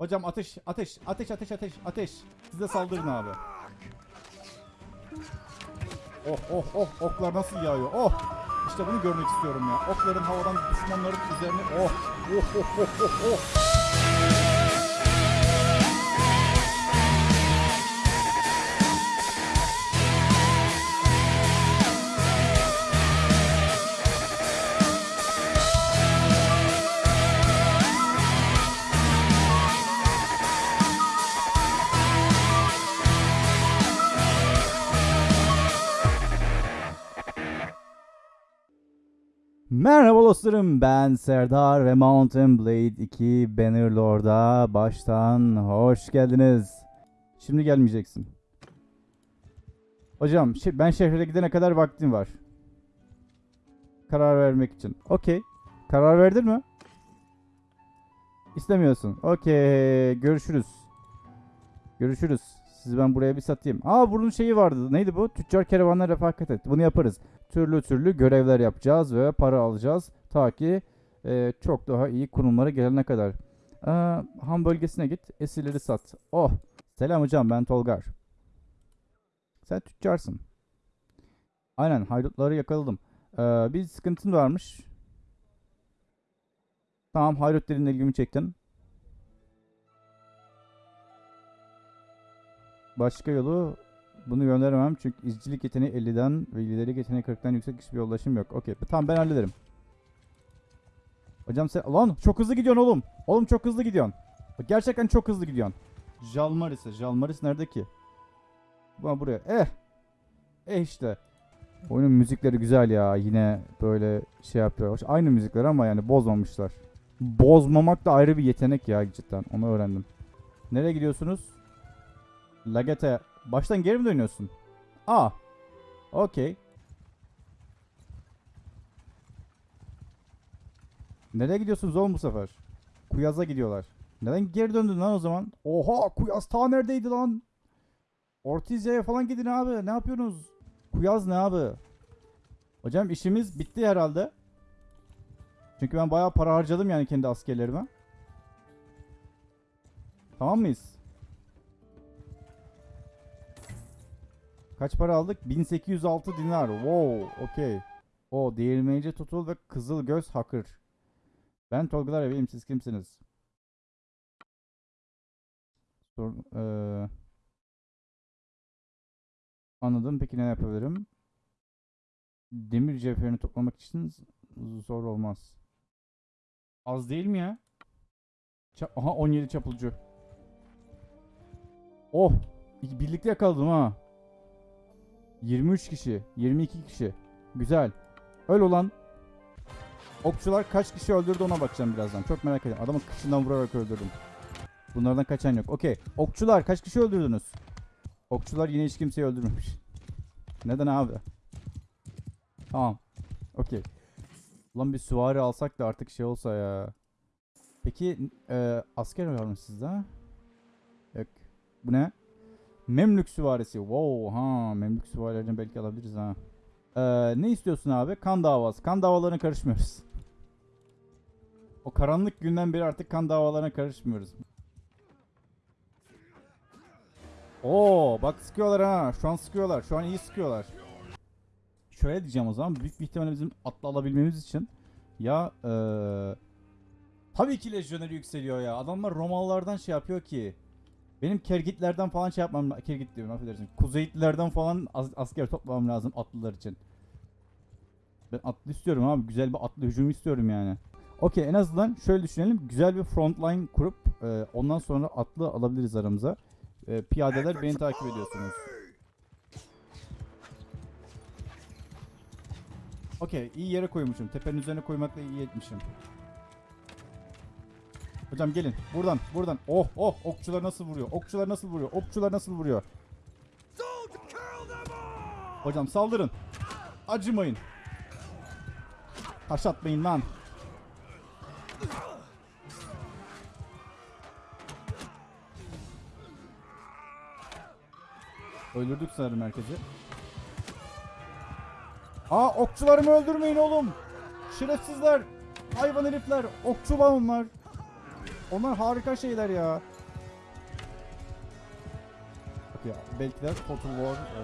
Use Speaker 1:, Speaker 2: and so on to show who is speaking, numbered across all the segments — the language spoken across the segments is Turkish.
Speaker 1: Hocam ateş, ateş, ateş, ateş, ateş, ateş. Size saldırın abi. Oh oh oh oklar nasıl yağıyor? Oh! İşte bunu görmek istiyorum ya. Okların havadan düşmanların üzerine oh oh oh oh oh oh. Dostlarım ben Serdar ve Mountain Blade 2 Bannerlord'a baştan hoş geldiniz. Şimdi gelmeyeceksin. Hocam ben şehre gidene kadar vaktim var. Karar vermek için. Okey. Karar verdin mi? İstemiyorsun. Okey. Görüşürüz. Görüşürüz. Sizi ben buraya bir satayım. Aa bunun şeyi vardı. Neydi bu? Tüccar kervanla refakat et. Bunu yaparız türlü türlü görevler yapacağız ve para alacağız. Ta ki e, çok daha iyi konumlara gelene kadar. Aa, ham bölgesine git, esirleri sat. Oh, selam hocam ben Tolgar. Sen tüccarsın. Aynen haydutları yakaladım. Ee, bir sıkıntın varmış. Tamam haydut dediğin ilgimi çektin. Başka yolu bunu gönderemem çünkü izcilik yeteneği 50'den ve liderlik yeteneği 40'tan yüksek hiçbir yoldaşım yok. Okey. Tamam ben hallederim. Hocam sen... Lan çok hızlı gidiyorsun oğlum. Oğlum çok hızlı gidiyorsun. Bak, Gerçekten çok hızlı gidiyorsun. Jalmaris'e. Jalmaris nerede ki? Bana buraya. Eh. Eh işte. Oyunun müzikleri güzel ya. Yine böyle şey yapıyor. Aynı müzikler ama yani bozmamışlar. Bozmamak da ayrı bir yetenek ya cidden. Onu öğrendim. Nereye gidiyorsunuz? Lagete. Baştan geri mi dönüyorsun? Aa. Okey. Nereye gidiyorsunuz oğlum bu sefer? Kuyaz'a gidiyorlar. Neden geri döndün lan o zaman? Oha Kuyaz ta neredeydi lan? Ortizya'ya falan gidin abi. Ne yapıyorsunuz? Kuyaz ne abi? Hocam işimiz bitti herhalde. Çünkü ben bayağı para harcadım yani kendi askerlerime. Tamam mıyız? Kaç para aldık? 1806 dinar. Wow, okey. O değirmenci tutul ve kızıl göz hakır. Ben Tolgalar Eveyim siz kimsiniz? Sor, eee, anladım. Peki ne yapabilirim? Demir cevherini toplamak için zor olmaz. Az değil mi ya? Ça- Aha 17 çapulcu. Oh! Birlikte yakaladım ha. 23 kişi, 22 kişi. Güzel. Öl olan okçular kaç kişi öldürdü ona bakacağım birazdan. Çok merak ediyorum. Adamı kıçından vurarak öldürdüm. Bunlardan kaçan yok. Okey. Okçular kaç kişi öldürdünüz? Okçular yine hiç kimseyi öldürmemiş. Neden abi? Tamam. Okey. Ulan bir süvari alsak da artık şey olsa ya. Peki e, asker var mı sizde? Yok. Bu ne? Memlük süvarisi. Wow ha Memlük süvarilerini belki alabiliriz ha. Ee, ne istiyorsun abi? Kan davası. Kan davalarına karışmıyoruz. O karanlık günden beri artık kan davalarına karışmıyoruz. Oo bak sıkıyorlar ha. Şu an sıkıyorlar. Şu an iyi sıkıyorlar. Şöyle diyeceğim o zaman. Büyük bir ihtimalle bizim atla alabilmemiz için ya eee tabii ki lejyoneri yükseliyor ya. Adamlar Romalılardan şey yapıyor ki. Benim Kergitlerden falan şey yapmam Kergit diyorum affedersin. Kuzeyitlilerden falan as- asker toplamam lazım atlılar için. Ben atlı istiyorum abi. Güzel bir atlı hücum istiyorum yani. Okey en azından şöyle düşünelim. Güzel bir frontline kurup e, ondan sonra atlı alabiliriz aramıza. E, piyadeler beni takip ediyorsunuz. Okey iyi yere koymuşum. Tepenin üzerine koymakla iyi etmişim. Hocam gelin. Buradan, buradan. Oh, oh. Okçular nasıl vuruyor? Okçular nasıl vuruyor? Okçular nasıl vuruyor? Hocam saldırın. Acımayın. Taş atmayın lan. Öldürdük sanırım herkesi. Aa okçularımı öldürmeyin oğlum. Şerefsizler. Hayvan herifler. Okçu var onlar. Onlar harika şeyler ya. Bak ya belki de Total War e,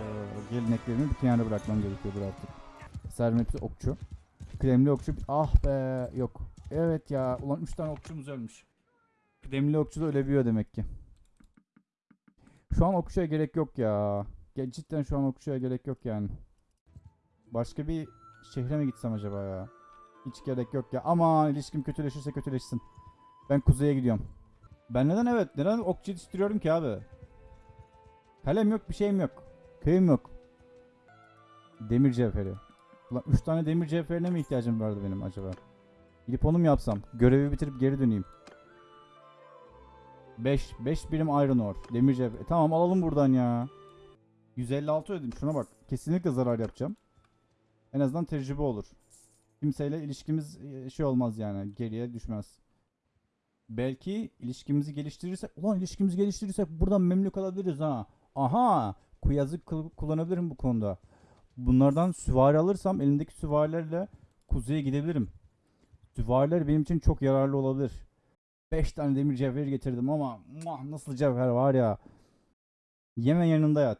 Speaker 1: geleneklerimi bir kenara bırakmam gerekiyordur artık. Hepsi okçu. Kıdemli okçu. Ah be yok. Evet ya. Ulan 3 tane okçumuz ölmüş. Kıdemli okçu da ölebiliyor demek ki. Şu an okçuya gerek yok ya. Ge- Cidden şu an okçuya gerek yok yani. Başka bir şehre mi gitsem acaba ya? Hiç gerek yok ya. Ama ilişkim kötüleşirse kötüleşsin. Ben kuzeye gidiyorum. Ben neden evet neden okçu yetiştiriyorum ki abi? Kalem yok bir şeyim yok. Köyüm yok. Demir cevheri. Ulan 3 tane demir cevherine mi ihtiyacım vardı benim acaba? Gidip onu mu yapsam? Görevi bitirip geri döneyim. 5 5 birim iron ore. Demir cevher. E, tamam alalım buradan ya. 156 ödedim. Şuna bak. Kesinlikle zarar yapacağım. En azından tecrübe olur. Kimseyle ilişkimiz e, şey olmaz yani. Geriye düşmez. Belki ilişkimizi geliştirirsek, ulan ilişkimizi geliştirirsek buradan memlük alabiliriz ha. Aha, kuyazı kul- kullanabilirim bu konuda. Bunlardan süvari alırsam elimdeki süvarilerle kuzeye gidebilirim. Süvariler benim için çok yararlı olabilir. 5 tane demir cevher getirdim ama muah, nasıl cevher var ya. Yeme yanında yat.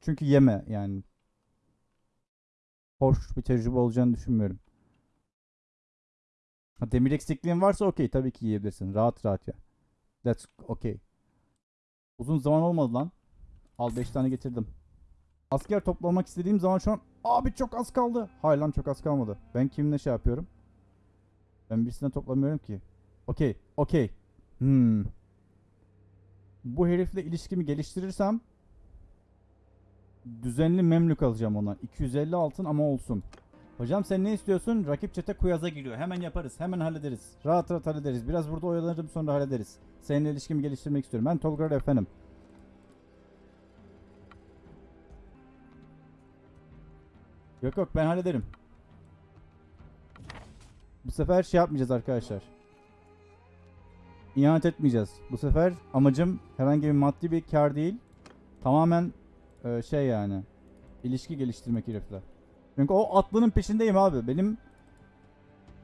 Speaker 1: Çünkü yeme yani. Hoş bir tecrübe olacağını düşünmüyorum. Ha, demir eksikliğin varsa okey tabii ki yiyebilirsin. Rahat rahat ya. That's okay. Uzun zaman olmadı lan. Al 5 tane getirdim. Asker toplamak istediğim zaman şu an abi çok az kaldı. Hayır lan çok az kalmadı. Ben kimle şey yapıyorum? Ben birisine toplamıyorum ki. Okey, okey. Hmm. Bu herifle ilişkimi geliştirirsem düzenli memlük alacağım ondan. 250 altın ama olsun. Hocam sen ne istiyorsun? Rakip çete kuyaza giriyor. Hemen yaparız. Hemen hallederiz. Rahat rahat hallederiz. Biraz burada oyalanırım sonra hallederiz. Seninle ilişkimi geliştirmek istiyorum. Ben Tolga efendim. Yok yok ben hallederim. Bu sefer şey yapmayacağız arkadaşlar. İhanet etmeyeceğiz. Bu sefer amacım herhangi bir maddi bir kar değil. Tamamen e, şey yani. ilişki geliştirmek herifle. Çünkü o atlının peşindeyim abi. Benim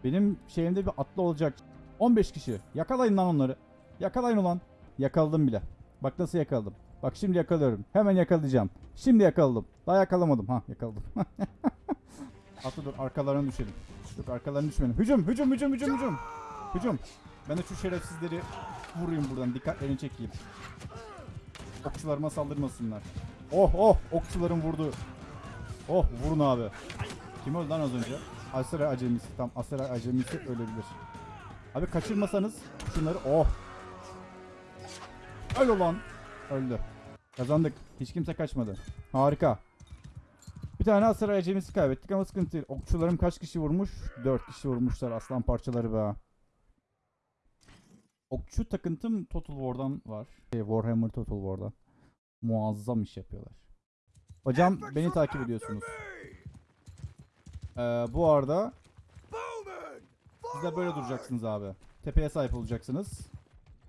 Speaker 1: benim şeyimde bir atlı olacak. 15 kişi. Yakalayın lan onları. Yakalayın ulan. Yakaladım bile. Bak nasıl yakaladım. Bak şimdi yakalıyorum. Hemen yakalayacağım. Şimdi yakaladım. Daha yakalamadım. Ha yakaladım. Atlı dur arkalarına düşelim. Yok arkalarına düşmeyelim. Hücum hücum hücum hücum hücum. Hücum. Ben de şu şerefsizleri vurayım buradan. Dikkatlerini çekeyim. Okçularıma saldırmasınlar. Oh oh okçuların vurdu. Oh vurun abi. Kim öldü lan az önce? Asera acemisi. Tam Asera acemisi ölebilir. Abi kaçırmasanız şunları oh. Öl ulan. Öldü. Kazandık. Hiç kimse kaçmadı. Harika. Bir tane Asera acemisi kaybettik ama sıkıntı değil. Okçularım kaç kişi vurmuş? 4 kişi vurmuşlar aslan parçaları be. Okçu takıntım Total War'dan var. Şey, Warhammer Total War'dan. Muazzam iş yapıyorlar. Hocam beni takip ediyorsunuz. Ee, bu arada siz de böyle duracaksınız abi. Tepeye sahip olacaksınız.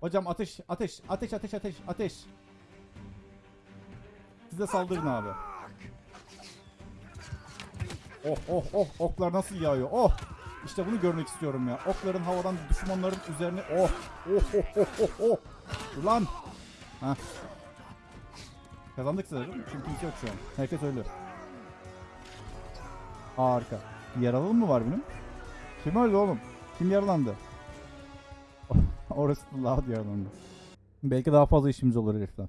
Speaker 1: Hocam ateş, ateş, ateş, ateş, ateş, ateş. Siz de saldırın abi. Oh oh oh oklar nasıl yağıyor. Oh. İşte bunu görmek istiyorum ya. Okların havadan düşmanların üzerine oh oh oh oh oh oh. Ulan. Heh. Kazandık sanırım. Çünkü kimse yok şu an. Herkes öldü. Harika. Yaralı mı var benim? Kim öldü oğlum? Kim yaralandı? Orası da loud yaralandı. Belki daha fazla işimiz olur herifle.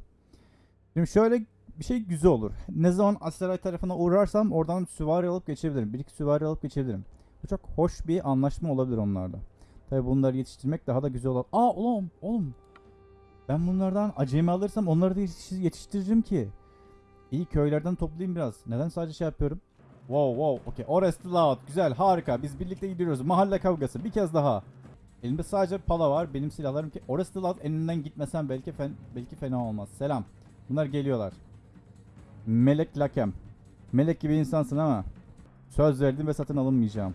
Speaker 1: Şimdi şöyle bir şey güzel olur. Ne zaman Aseray tarafına uğrarsam oradan süvari alıp geçebilirim. Bir iki süvari alıp geçebilirim. Bu çok hoş bir anlaşma olabilir onlarda. Tabi bunları yetiştirmek daha da güzel olur. Aa oğlum oğlum. Ben bunlardan acemi alırsam onları da yetiş- yetiştiririm ki. İyi köylerden toplayayım biraz. Neden sadece şey yapıyorum? Wow wow okey. Orası loud. Güzel harika. Biz birlikte gidiyoruz. Mahalle kavgası. Bir kez daha. Elimde sadece pala var. Benim silahlarım ki. Orası loud. Elinden gitmesem belki fen belki fena olmaz. Selam. Bunlar geliyorlar. Melek Lakem. Melek gibi insansın ama söz verdim ve satın alınmayacağım.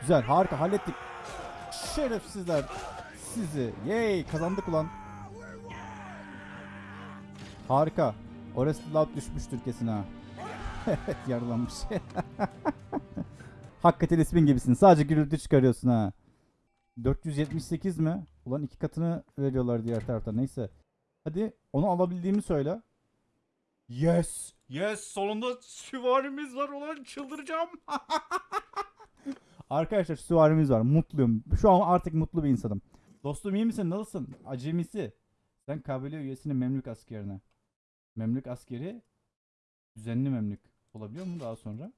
Speaker 1: Güzel, harika hallettik. Şerefsizler sizi. Yay, kazandık ulan. Harika. Orası loud düşmüştür kesin ha. Evet yaralanmış. Hakikaten ismin gibisin. Sadece gürültü çıkarıyorsun ha. 478 mi? Ulan iki katını veriyorlar diğer tarafta. Neyse. Hadi onu alabildiğimi söyle. Yes. Yes. Sonunda süvarimiz var. Ulan çıldıracağım. Arkadaşlar süvarimiz var. Mutluyum. Şu an artık mutlu bir insanım. Dostum iyi misin? Nasılsın? Acemisi. Sen kabile üyesinin Memlük askerine. Memlük askeri düzenli Memlük olabiliyor mu daha sonra?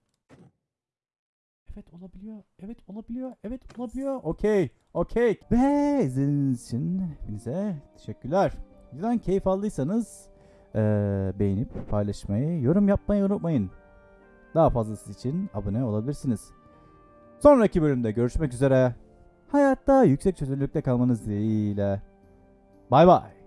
Speaker 1: Evet olabiliyor. Evet olabiliyor. Evet olabiliyor. Okey. Okey. Ve izlediğiniz için hepinize teşekkürler. Videodan keyif aldıysanız eee, beğenip paylaşmayı, yorum yapmayı unutmayın. Daha fazlası için abone olabilirsiniz. Sonraki bölümde görüşmek üzere. Hayatta yüksek çözünürlükte kalmanız dileğiyle. Bay bay.